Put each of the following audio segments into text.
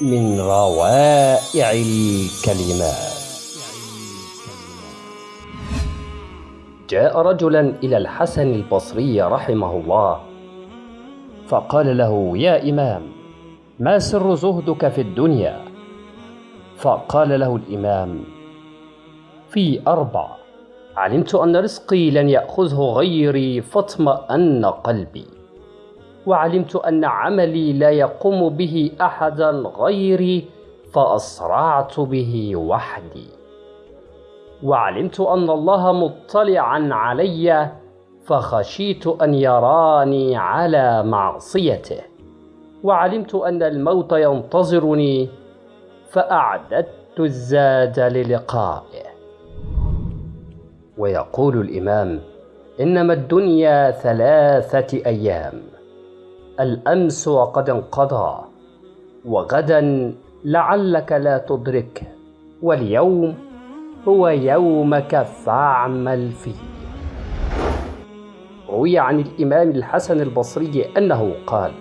من روائع الكلمات. جاء رجلا إلى الحسن البصري رحمه الله فقال له يا إمام ما سر زهدك في الدنيا؟ فقال له الإمام في أربع علمت أن رزقي لن يأخذه غيري فاطمأن قلبي. وعلمت أن عملي لا يقوم به أحدا غيري فأسرعت به وحدي. وعلمت أن الله مطلعا علي فخشيت أن يراني على معصيته. وعلمت أن الموت ينتظرني فأعددت الزاد للقائه. ويقول الإمام إنما الدنيا ثلاثة أيام. الأمس وقد انقضى وغدا لعلك لا تدركه واليوم هو يومك فاعمل فيه. روي عن الإمام الحسن البصري أنه قال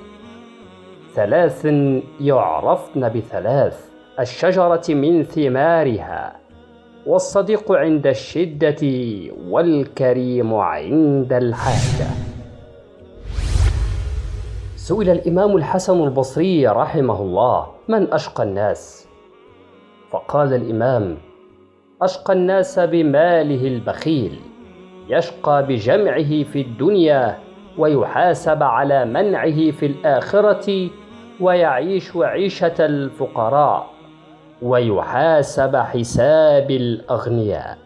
ثلاث يعرفن بثلاث الشجرة من ثمارها والصديق عند الشدة والكريم عند الحاجة. سئل الإمام الحسن البصري رحمه الله من أشقى الناس؟ فقال الإمام أشقى الناس بماله البخيل يشقى بجمعه في الدنيا ويحاسب على منعه في الآخرة ويعيش عيشة الفقراء ويحاسب حساب الأغنياء.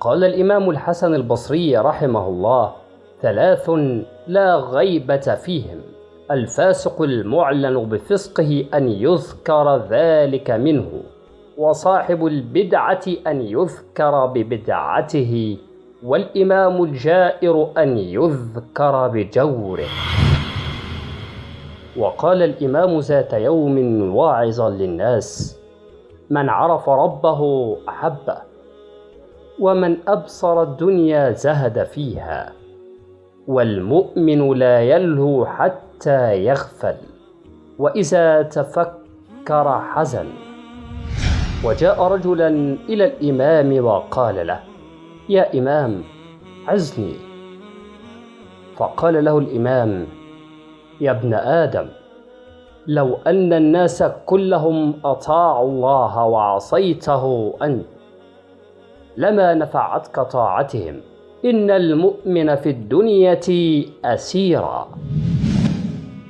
قال الإمام الحسن البصري رحمه الله ثلاث لا غيبة فيهم. الفاسق المعلن بفسقه أن يذكر ذلك منه وصاحب البدعة أن يذكر ببدعته والإمام الجائر أن يذكر بجوره. وقال الإمام ذات يوم واعظا للناس من عرف ربه أحبه ومن أبصر الدنيا زهد فيها. والمؤمن لا يلهو حتى يغفل وإذا تفكر حزن. وجاء رجلا إلى الإمام وقال له يا إمام عزني. فقال له الإمام يا ابن آدم لو أن الناس كلهم أطاعوا الله وعصيته أنت لما نفعتك طاعتهم؟ إن المؤمن في الدنيا أسيرا.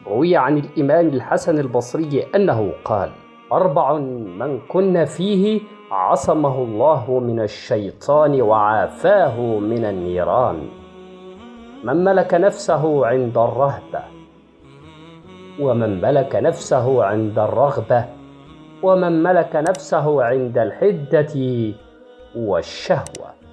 روي عن الإمام الحسن البصري أنه قال أربع من كن فيه عصمه الله من الشيطان وعافاه من النيران. من ملك نفسه عند الرهبة ومن ملك نفسه عند الرغبة ومن ملك نفسه عند الحدة والشهوة.